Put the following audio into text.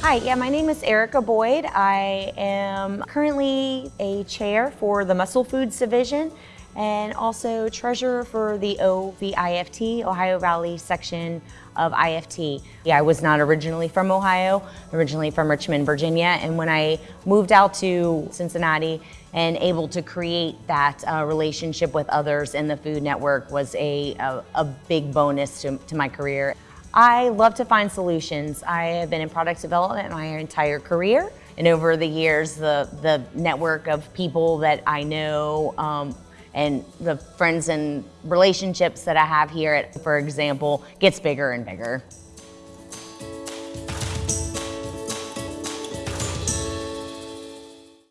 Hi, yeah, my name is Erica Boyd. I am currently a chair for the Muscle Foods Division and also treasurer for the OVIFT, Ohio Valley section of IFT. Yeah, I was not originally from Ohio, originally from Richmond, Virginia, and when I moved out to Cincinnati and able to create that uh, relationship with others in the Food Network was a, a, a big bonus to, to my career. I love to find solutions. I have been in product development my entire career. And over the years, the, the network of people that I know um, and the friends and relationships that I have here, at, for example, gets bigger and bigger.